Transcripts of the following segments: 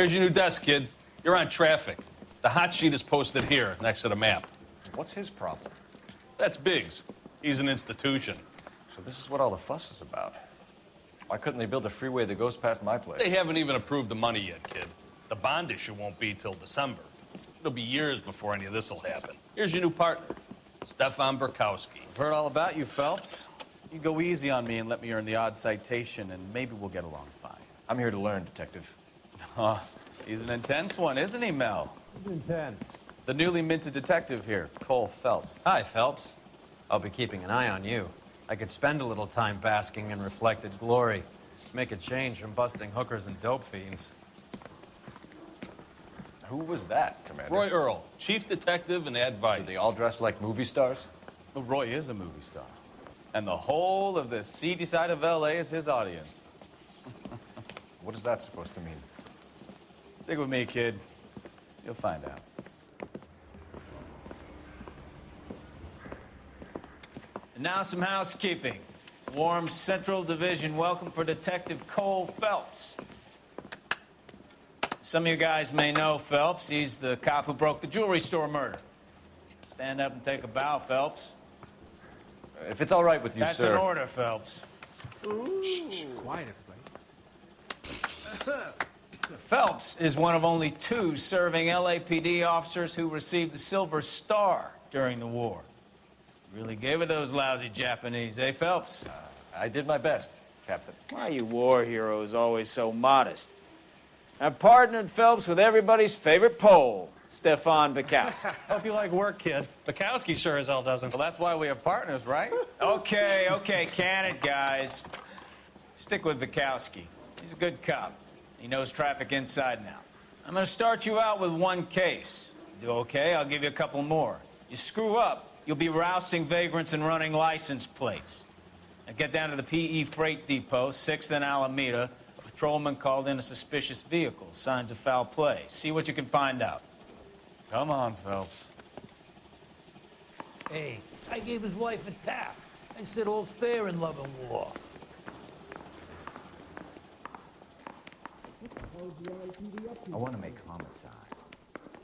Here's your new desk, kid. You're on traffic. The hot sheet is posted here, next to the map. What's his problem? That's Biggs. He's an institution. So this is what all the fuss is about. Why couldn't they build a freeway that goes past my place? They haven't even approved the money yet, kid. The bond issue won't be till December. It'll be years before any of this will happen. Here's your new partner, Stefan Bekowsky. I've heard all about you, Phelps. You go easy on me and let me earn the odd citation, and maybe we'll get along fine. I'm here to learn, Detective. Oh, he's an intense one, isn't he, Mel? Intense. The newly minted detective here, Cole Phelps. Hi, Phelps. I'll be keeping an eye on you. I could spend a little time basking in reflected glory. Make a change from busting hookers and dope fiends. Who was that, Commander? Roy Earle, chief detective and advice. Did they all dress like movie stars? Well, Roy is a movie star. And the whole of the seedy side of L.A. is his audience. What is that supposed to mean? Stick with me, kid. You'll find out. And now some housekeeping. Warm Central Division welcome for Detective Cole Phelps. Some of you guys may know Phelps. He's the cop who broke the jewelry store murder. Stand up and take a bow, Phelps. If it's all right with you, That's sir. That's an order, Phelps. Quiet, everybody. Phelps is one of only two serving LAPD officers who received the Silver Star during the war. Really gave it to those lousy Japanese, eh, Phelps? I did my best, Captain. Why are you war heroes always so modest? I've partnered Phelps with everybody's favorite Pole, Stefan Bekowsky. Hope you like work, kid. Bekowsky sure as hell doesn't. Well, that's why we have partners, right? okay, okay, can it, guys. Stick with Bekowsky. He's a good cop. He knows traffic inside now. I'm gonna start you out with one case. Do okay, I'll give you a couple more. You screw up, you'll be rousting vagrants and running license plates. Now get down to the PE Freight Depot, 6th and Alameda. A patrolman called in a suspicious vehicle. Signs of foul play. See what you can find out. Come on, Phelps. Hey, I gave his wife a tap. I said all's fair in love and war. I want to make homicide.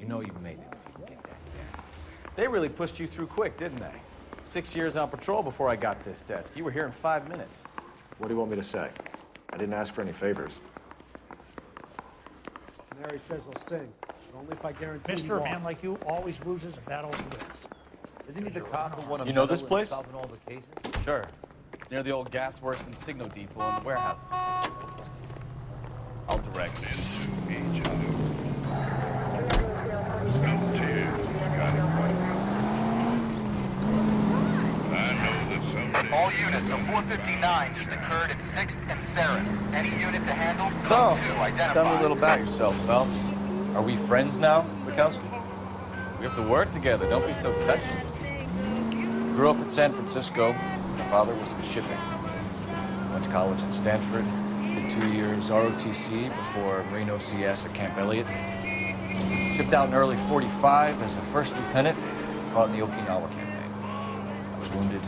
You know you've made it if you can get that desk. They really pushed you through quick, didn't they? Six years on patrol before I got this desk. You were here in five minutes. What do you want me to say? I didn't ask for any favors. Mary says he'll sing, but only if I guarantee he Mister, a man like you always loses a battle he wins. Isn't he the cop who won a You know this place? solving all the cases? Sure. Near the old gas works and signal depot in the warehouse district. I'll direct it. All units, a 459 just occurred at 6th and Saris. Any unit to handle? So, Code 2 identified. tell me a little about yourself, Phelps. Are we friends now, Bekowsky? We have to work together. Don't be so touchy. Grew up in San Francisco. My father was in shipping. Went to college in Stanford. Two years ROTC before Marine OCS at Camp Elliott. Shipped out in early 45 as a first lieutenant. Fought in the Okinawa campaign. I was wounded.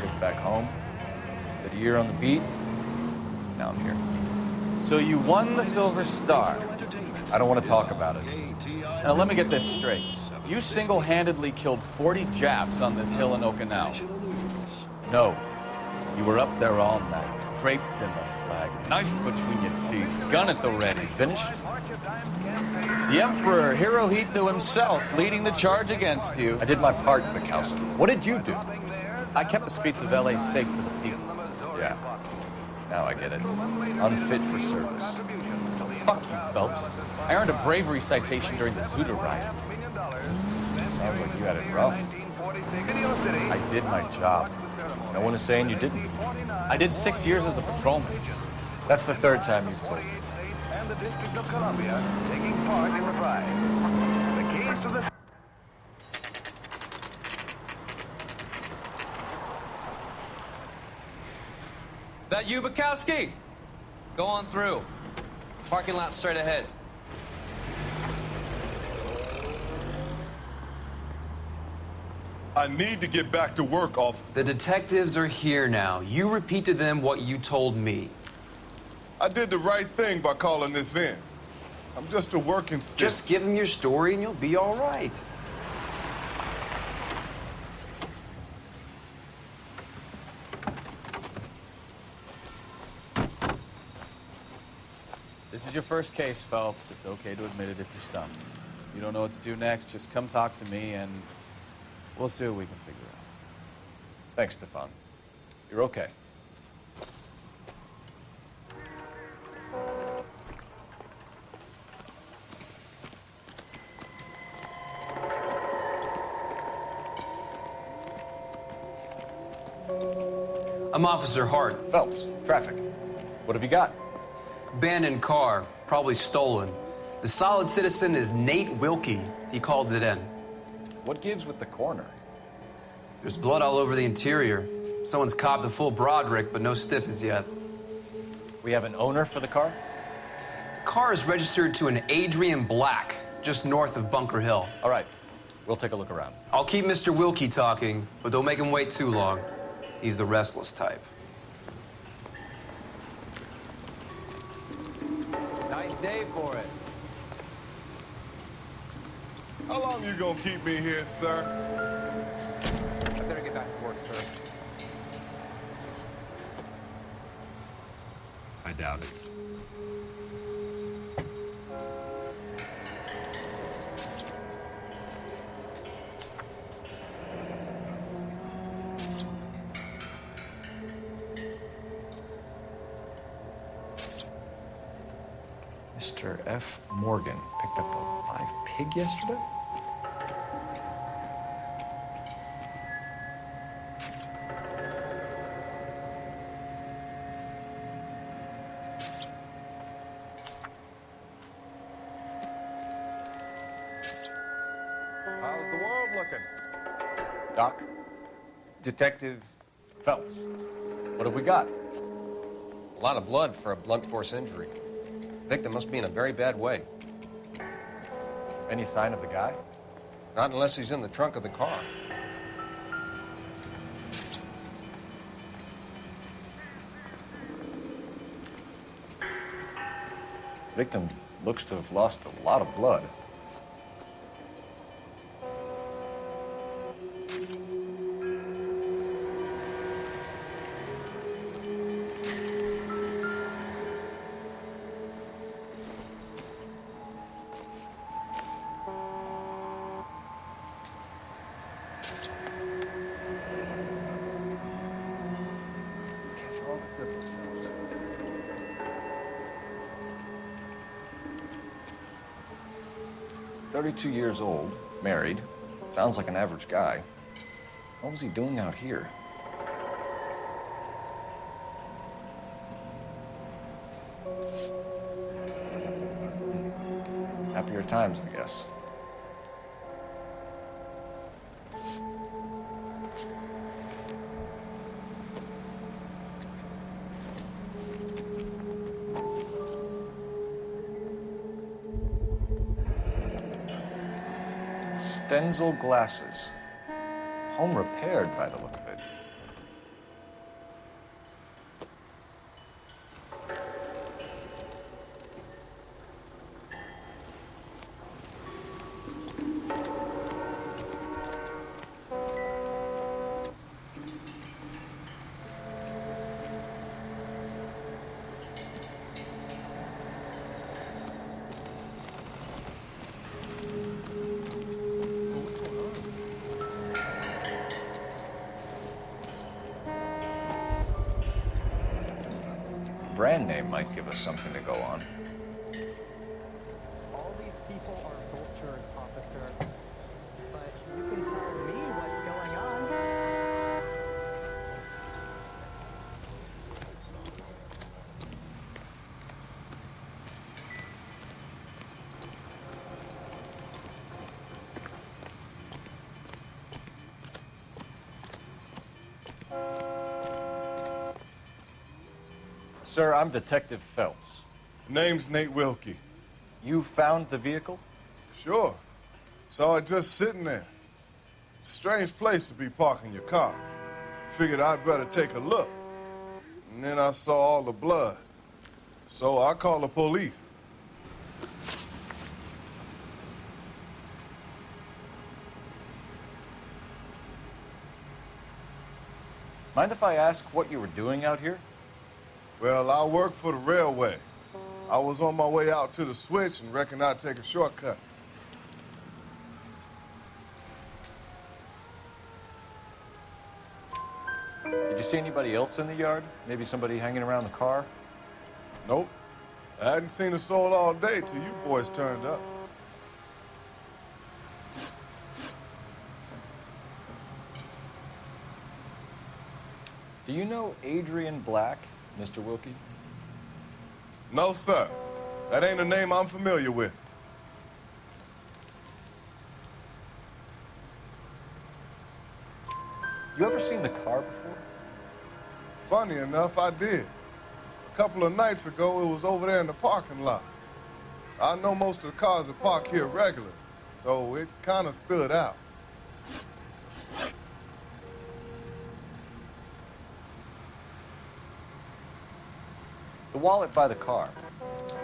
Shipped back home. Did a year on the beat. Now I'm here. So you won the Silver Star. I don't want to talk about it. Now let me get this straight. You single-handedly killed 40 Japs on this hill in Okinawa. No. You were up there all night, draped in the flag, knife between your teeth, gun at the ready. Finished? The Emperor Hirohito himself leading the charge against you. I did my part, Bekowsky. What did you do? I kept the streets of LA safe for the people. Yeah. Now I get it. Unfit for service. Fuck you, Phelps. I earned a bravery citation during the Zoot Suit riots. Sounds like you had it rough. I did my job. No one is saying you didn't. I did six years as a patrolman. That's the third time you've told me. And the District of Columbia taking part in the prize. The keys to the... That you, Bekowsky? Go on through. Parking lot straight ahead. I need to get back to work, officer. The detectives are here now. You repeat to them what you told me. I did the right thing by calling this in. I'm just a working stiff. Just give him your story and you'll be all right. This is your first case, Phelps. It's okay to admit it if you're stumped. If you don't know what to do next, just come talk to me and we'll see what we can figure out. Thanks, Stefan. You're okay. I'm Officer Hart. Phelps, traffic. What have you got? Abandoned car, probably stolen. The solid citizen is Nate Wilkie. He called it in. What gives with the corner? There's blood all over the interior. Someone's copped the full Broderick, but no stiff as yet. We have an owner for the car? The car is registered to an Adrian Black, just north of Bunker Hill. All right. We'll take a look around. I'll keep Mr. Wilkie talking, but don't make him wait too long. He's the restless type. Nice day for it. How long you gonna keep me here, sir? I better get back to work, sir. I doubt it. Mr. F. Morgan picked up a live pig yesterday? How's the world looking? Doc? Detective, Phelps. What have we got? a lot of blood for a blunt force injury. Victim must be in a very bad way. Any sign of the guy? Not unless he's in the trunk of the car. Victim looks to have lost a lot of blood. Thirty-two years old, married. Sounds like an average guy. What was he doing out here? Happier times, I guess. Stenzel glasses. Home repaired by the look of it. To go on. All these people are vultures, officer. But you can tell me what's going on. Sir, I'm Detective Phelps. Name's Nate Wilkie. You found the vehicle? Sure. Saw it just sitting there. Strange place to be parking your car. Figured I'd better take a look. And then I saw all the blood. So I called the police. Mind if I ask what you were doing out here? Well, I work for the railway. I was on my way out to the switch and reckoned I'd take a shortcut. Did you see anybody else in the yard? Maybe somebody hanging around the car? Nope. I hadn't seen a soul all day till you boys turned up. Do you know Adrian Black, Mr. Wilkie? No, sir. That ain't a name I'm familiar with. You ever seen the car before? Funny enough, I did. A couple of nights ago, it was over there in the parking lot. I know most of the cars are parked here regular, so it kind of stood out. The wallet by the car.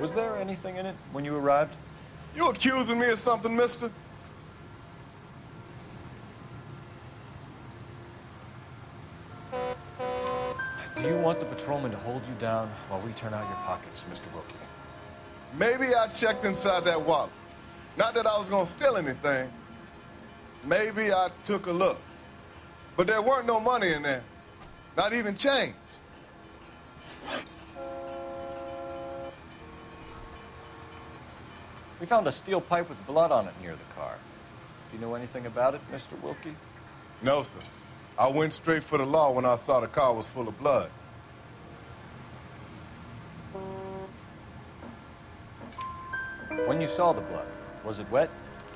Was there anything in it when you arrived? You accusing me of something, mister? Do you want the patrolman to hold you down while we turn out your pockets, Mr. Wilkie? Maybe I checked inside that wallet. Not that I was gonna steal anything. Maybe I took a look. But there weren't no money in there. Not even change. We found a steel pipe with blood on it near the car. Do you know anything about it, Mr. Wilkie? No, sir. I went straight for the law when I saw the car was full of blood. When you saw the blood, was it wet,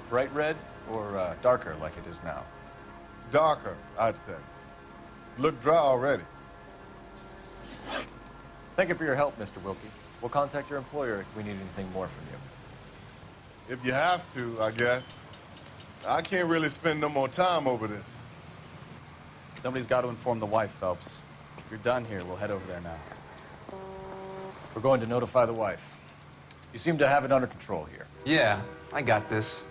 bright red, or uh, darker like it is now? Darker, I'd say. Looked dry already. Thank you for your help, Mr. Wilkie. We'll contact your employer if we need anything more from you. If you have to, I guess. I can't really spend no more time over this. Somebody's got to inform the wife, Phelps. If you're done here, we'll head over there now. We're going to notify the wife. You seem to have it under control here. Yeah, I got this.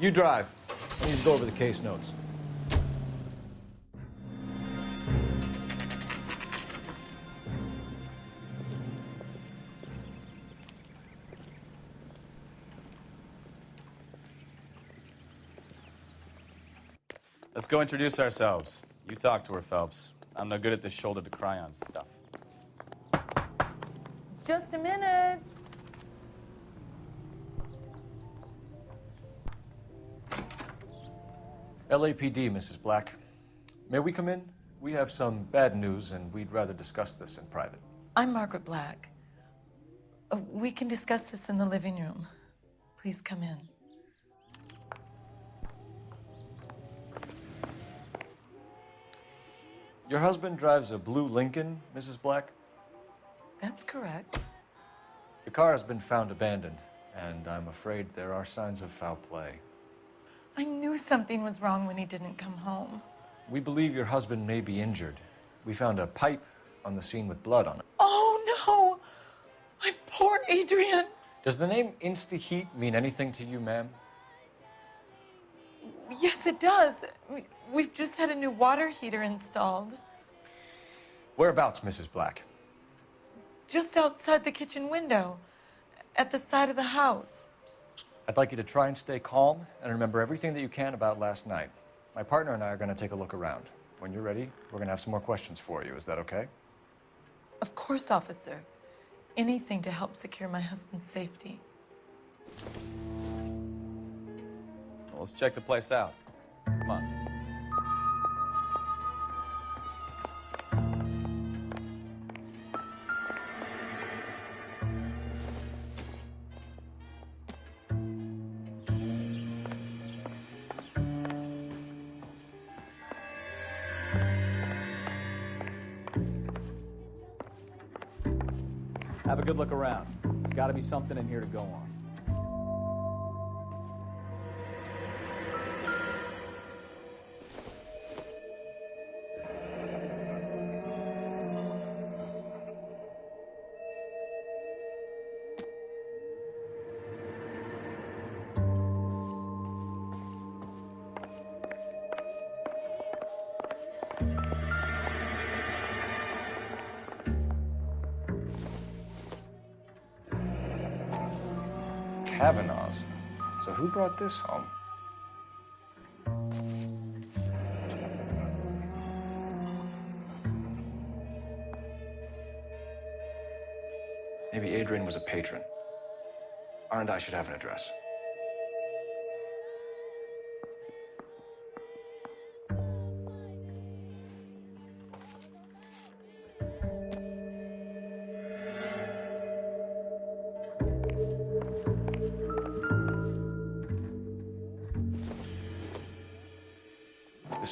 You drive. I need to go over the case notes. Let's go introduce ourselves. You talk to her, Phelps. I'm no good at this shoulder to cry on stuff. Just a minute. LAPD, Mrs. Black. May we come in? We have some bad news, and we'd rather discuss this in private. I'm Margaret Black. Uh, we can discuss this in the living room. Please come in. Your husband drives a blue Lincoln, Mrs. Black? That's correct. The car has been found abandoned, and I'm afraid there are signs of foul play. I knew something was wrong when he didn't come home. We believe your husband may be injured. We found a pipe on the scene with blood on it. Oh no! My poor Adrian! Does the name InstaHeat mean anything to you, ma'am? Yes, it does. We- We've just had a new water heater installed. Whereabouts, Mrs. Black? Just outside the kitchen window, at the side of the house. I'd like you to try and stay calm and remember everything that you can about last night. My partner and I are going to take a look around. When you're ready, we're going to have some more questions for you. Is that okay? Of course, officer. Anything to help secure my husband's safety. Well, let's check the place out. Come on. Good look around. There's got to be something in here to go on. Brought this home? Maybe Adrian was a patron. R and I should have an address.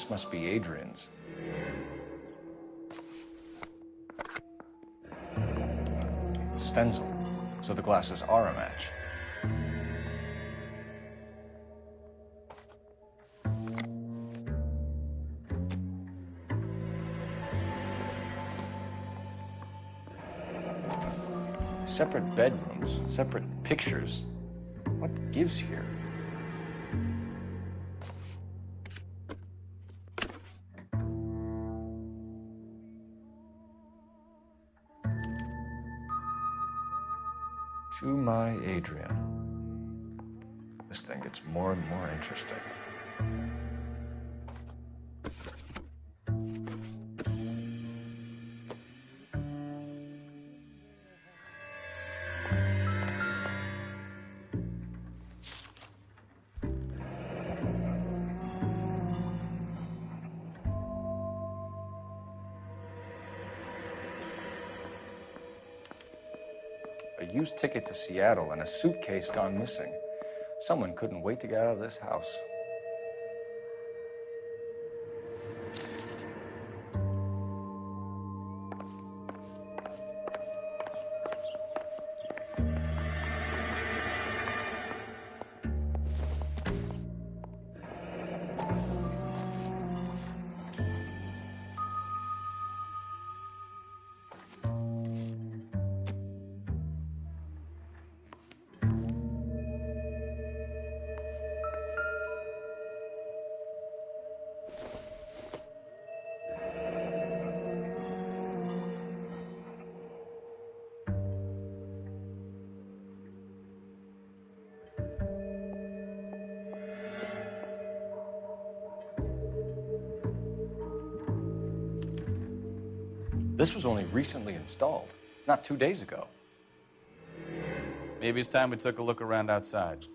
Must be Adrian's. Stenzel. So the glasses are a match. Separate bedrooms, separate pictures. What gives here? A used ticket to Seattle and a suitcase gone missing. Someone couldn't wait to get out of this house. This was only recently installed, not two days ago. Maybe it's time we took a look around outside.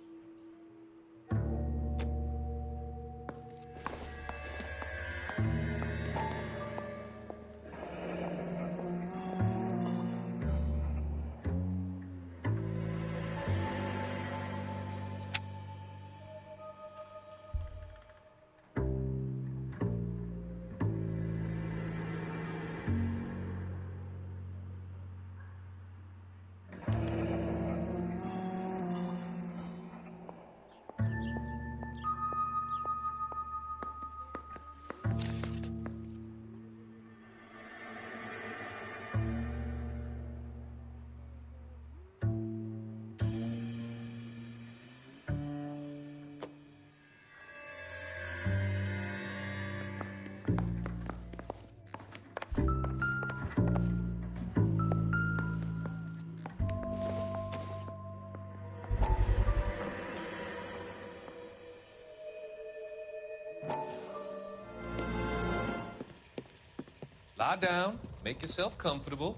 Lie down, make yourself comfortable.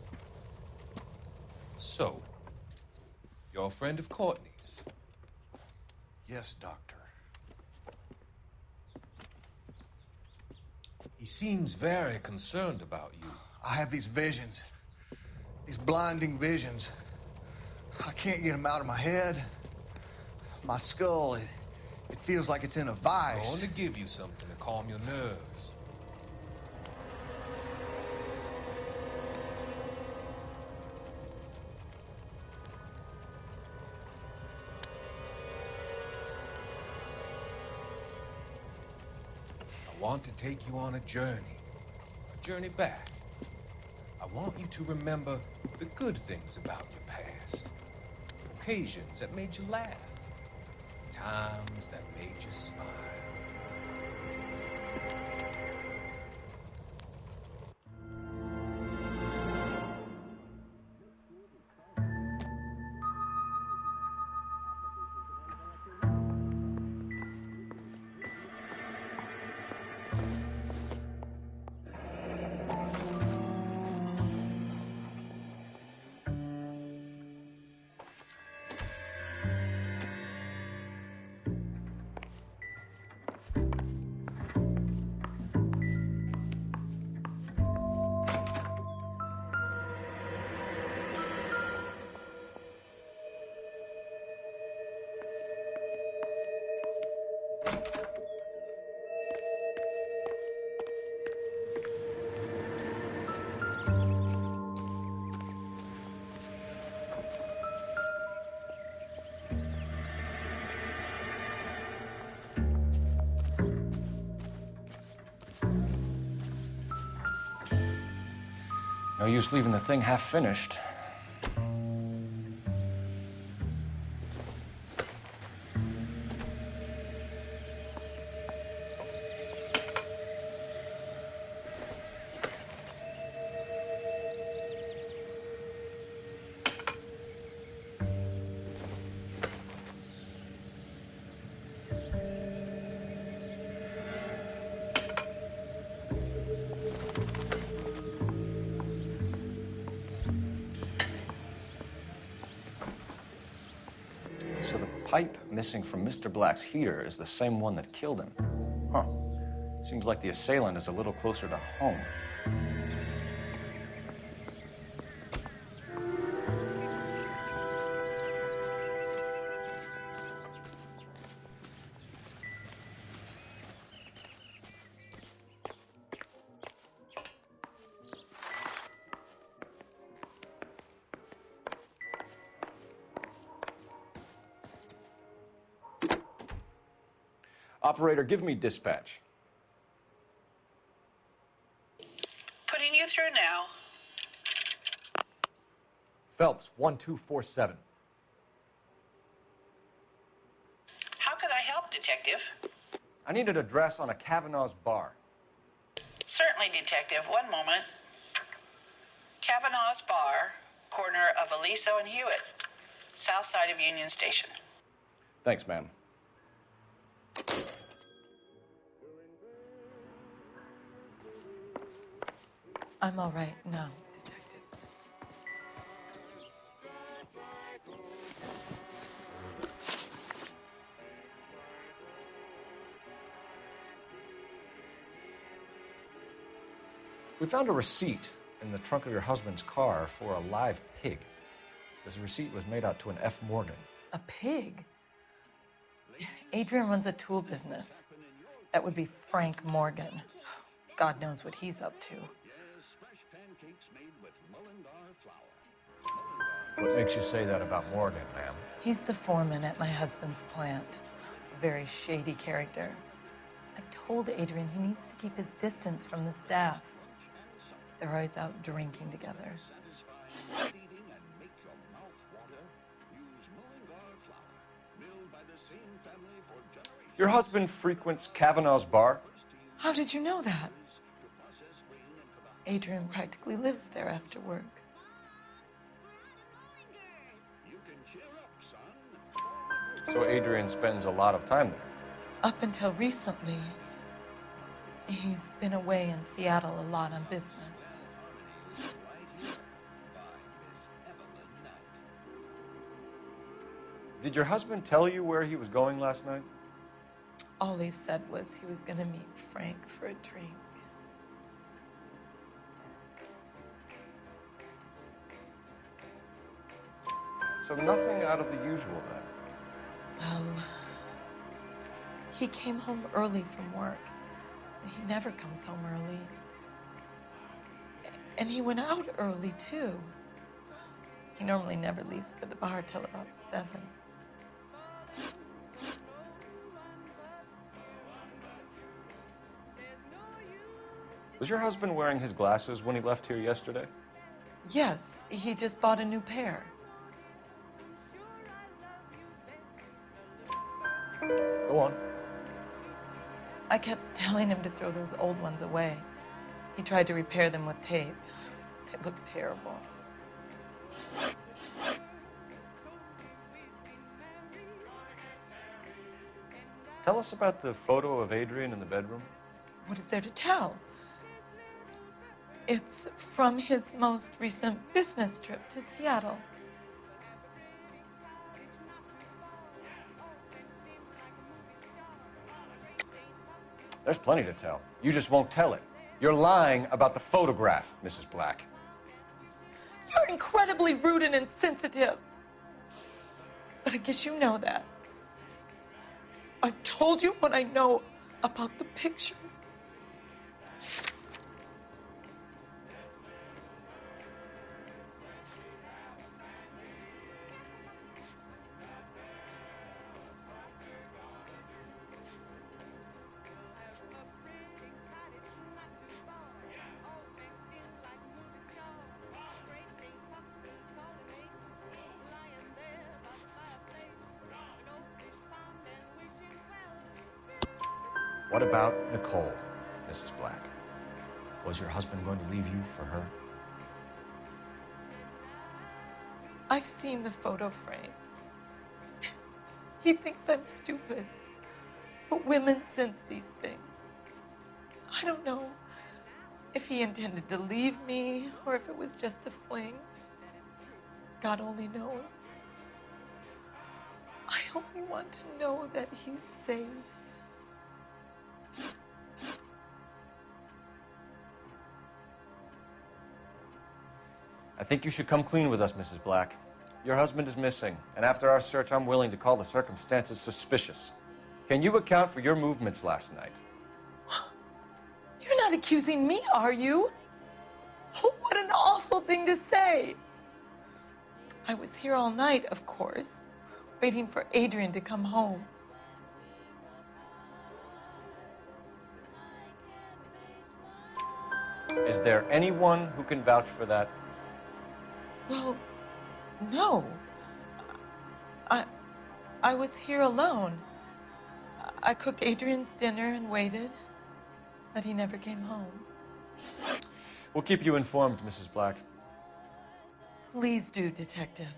So, you're a friend of Courtney's. Yes, Doctor. He seems very concerned about you. I have these visions, these blinding visions. I can't get them out of my head. My skull, it, it feels like it's in a vice. I want to give you something to calm your nerves. Want to take you on a journey, a journey back. I want you to remember the good things about your past, occasions that made you laugh, times that made you smile. No use leaving the thing half finished. Missing from Mr. Black's heater is the same one that killed him. Huh. Seems like the assailant is a little closer to home. Operator, give me dispatch. Putting you through now. Phelps, 1247. How could I help, Detective? I need an address on a Kavanaugh's bar. Certainly, Detective. One moment. Kavanaugh's Bar, corner of Aliso and Hewitt, south side of Union Station. Thanks, ma'am. I'm all right now, detectives. We found a receipt in the trunk of your husband's car for a live pig. This receipt was made out to an F. Morgan. A pig? Adrian runs a tool business. That would be Frank Morgan. God knows what he's up to. What makes you say that about Morgan, ma'am? He's the foreman at my husband's plant. A very shady character. I've told Adrian he needs to keep his distance from the staff. They're always out drinking together. Your husband frequents Kavanaugh's bar? How did you know that? Adrian practically lives there after work. So Adrian spends a lot of time there. Up until recently, he's been away in Seattle a lot on business. Did your husband tell you where he was going last night? All he said was he was going to meet Frank for a drink. So nothing out of the usual then. Well, he came home early from work. He never comes home early. And he went out early, too. He normally never leaves for the bar till about seven. Was your husband wearing his glasses when he left here yesterday? Yes, he just bought a new pair. I kept telling him to throw those old ones away. He tried to repair them with tape. They looked terrible. Tell us about the photo of Adrian in the bedroom. What is there to tell? It's from his most recent business trip to Seattle. There's plenty to tell. You just won't tell it. You're lying about the photograph, Mrs. Black. You're incredibly rude and insensitive. But I guess you know that. I've told you what I know about the picture. What about Nicole, Mrs. Black? Was your husband going to leave you for her? I've seen the photo frame. he thinks I'm stupid. But women sense these things. I don't know if he intended to leave me or if it was just a fling. God only knows. I only want to know that he's safe. I think you should come clean with us, Mrs. Black. Your husband is missing, and after our search, I'm willing to call the circumstances suspicious. Can you account for your movements last night? You're not accusing me, are you? Oh, what an awful thing to say. I was here all night, of course, waiting for Adrian to come home. Is there anyone who can vouch for that? Well, no. I I was here alone. I cooked Adrian's dinner and waited, but he never came home. We'll keep you informed, Mrs. Black. Please do, detective.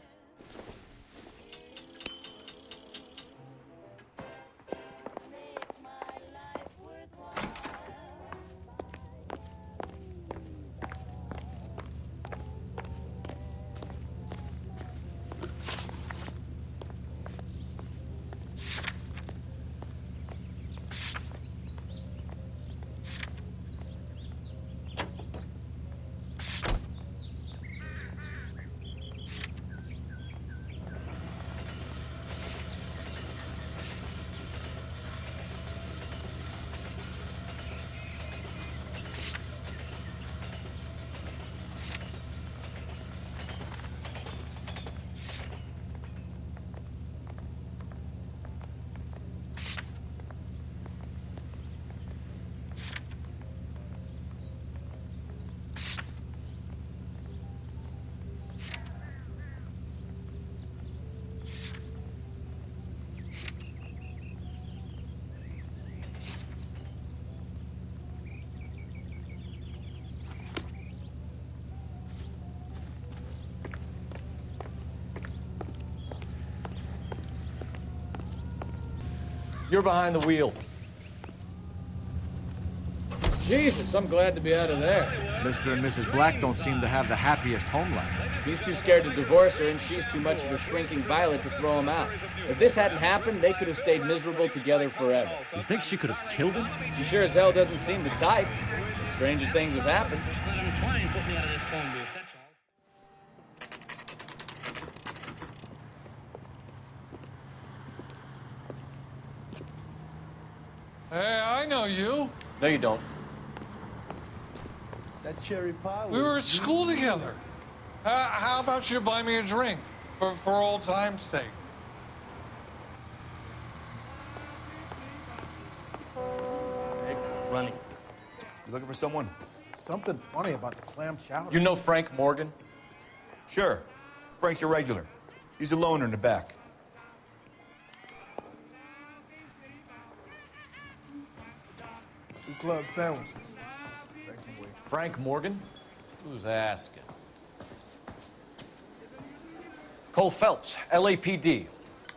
You're behind the wheel. Jesus, I'm glad to be out of there. Mr. and Mrs. Black don't seem to have the happiest home life. He's too scared to divorce her, and she's too much of a shrinking violet to throw him out. If this hadn't happened, they could have stayed miserable together forever. You think she could have killed him? She sure as hell doesn't seem the type. But stranger things have happened. Hey, I know you. No, you don't. That cherry pie. We were at school together. How, how about you buy me a drink for, for old time's sake? Running. You looking for someone? Something funny about the clam chowder. You know Frank Morgan? Sure. Frank's a regular. He's a loner in the back. Club sandwiches. Frank Morgan? Who's asking? Cole Phelps, LAPD.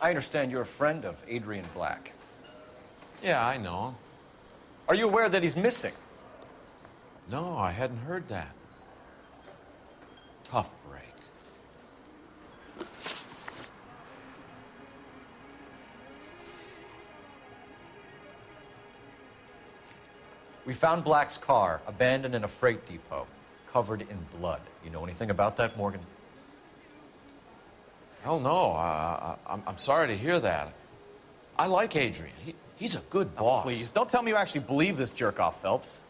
I understand you're a friend of Adrian Black. Yeah, I know him. Are you aware that he's missing? No, I hadn't heard that. We found Black's car abandoned in a freight depot, covered in blood. You know anything about that, Morgan? Hell no. I, I'm sorry to hear that. I like Adrian. He, he's a good boss. Please, don't tell me you actually believe this jerk off, Phelps.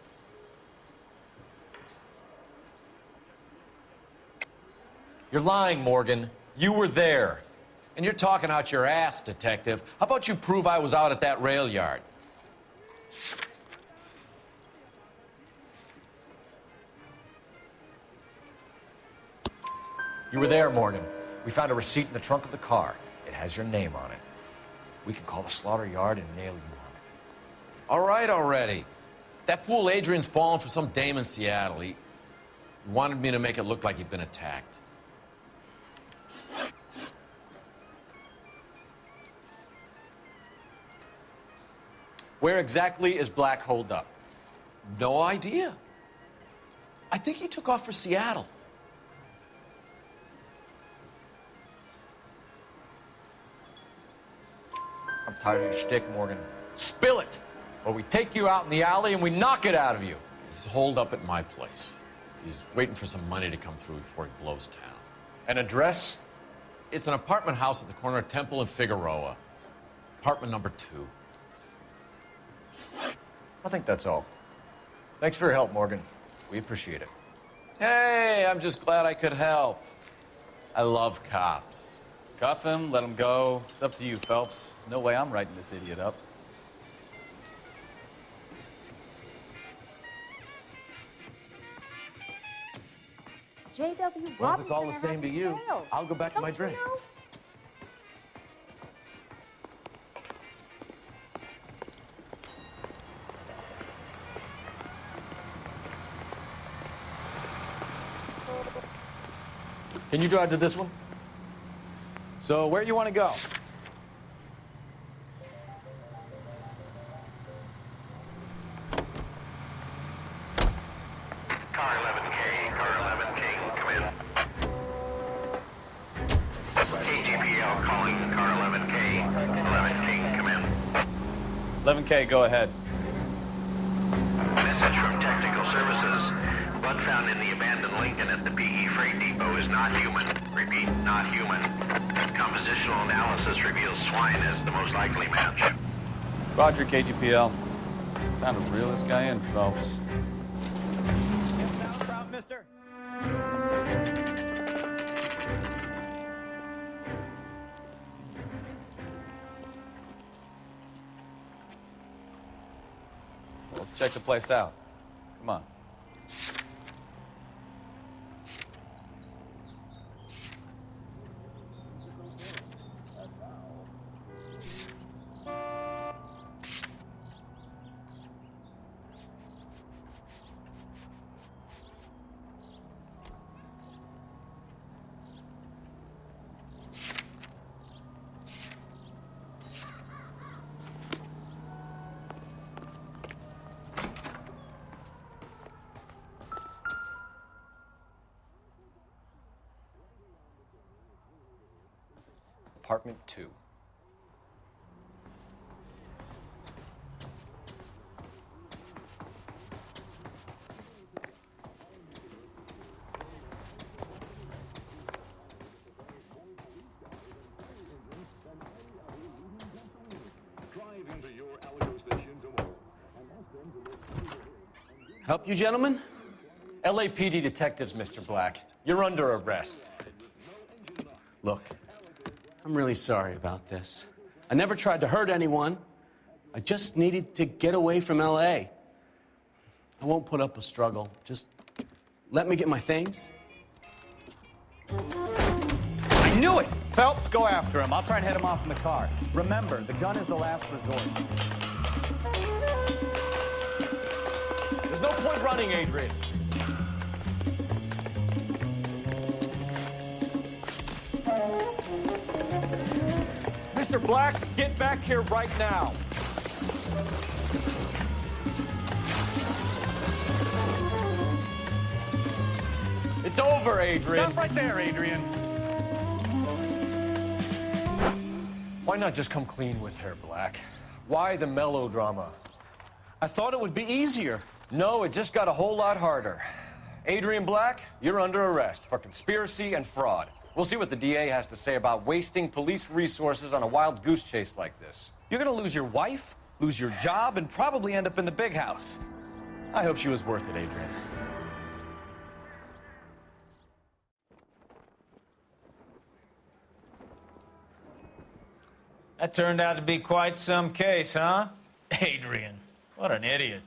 You're lying, Morgan. You were there. And you're talking out your ass, detective. How about you prove I was out at that rail yard? You were there, Morgan. We found a receipt in the trunk of the car. It has your name on it. We can call the slaughter yard and nail you on it. All right already. That fool Adrian's fallen for some dame in Seattle. He wanted me to make it look like he'd been attacked. Where exactly is Black holed up? No idea. I think he took off for Seattle. Tired of your shtick, Morgan. Spill it, or we take you out in the alley and we knock it out of you. He's holed up at my place. He's waiting for some money to come through before he blows town. An address? It's an apartment house at the corner of Temple and Figueroa. Apartment number two. I think that's all. Thanks for your help, Morgan. We appreciate it. Hey, I'm just glad I could help. I love cops. Cuff him, let him go. It's up to you, Phelps. There's no way I'm writing this idiot up. J.W. Well, Robinson if it's all the same to you, sale. I'll go back to my Don't drink. know? Can you drive to this one? So, where do you want to go? Car 11K, car 11K, come in. KGPL calling car 11K, 11K, come in. 11K, go ahead. Message from Technical Services. Blood found in the abandoned Lincoln at the PE Freight Depot is not human. Repeat, not human. Compositional analysis reveals swine as the most likely match. Roger, KGPL. Time to reel this guy in, mister. Let's check the place out. Come on. Help you, gentlemen? LAPD detectives, Mr. Black. You're under arrest. Look, I'm really sorry about this. I never tried to hurt anyone. I just needed to get away from LA. I won't put up a struggle. Just let me get my things. I knew it! Phelps, go after him. I'll try and head him off in the car. Remember, the gun is the last resort. There's no point running, Adrian. Mr. Black, get back here right now. It's over, Adrian. Stop right there, Adrian. Why not just come clean with her, Black? Why the melodrama? I thought it would be easier. No, it just got a whole lot harder. Adrian Black, you're under arrest for conspiracy and fraud. We'll see what the DA has to say about wasting police resources on a wild goose chase like this. You're gonna lose your wife, lose your job, and probably end up in the big house. I hope she was worth it, Adrian. That turned out to be quite some case, huh? Adrian, what an idiot.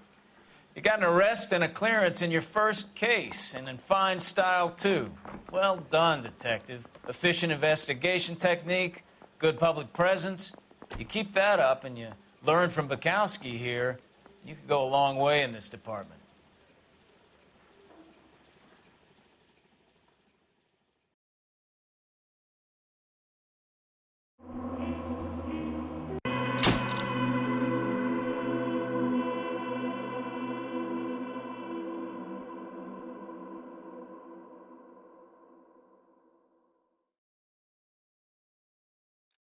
You got an arrest and a clearance in your first case, and in fine style, too. Well done, detective. Efficient investigation technique, good public presence. You keep that up and you learn from Bekowsky here, you could go a long way in this department.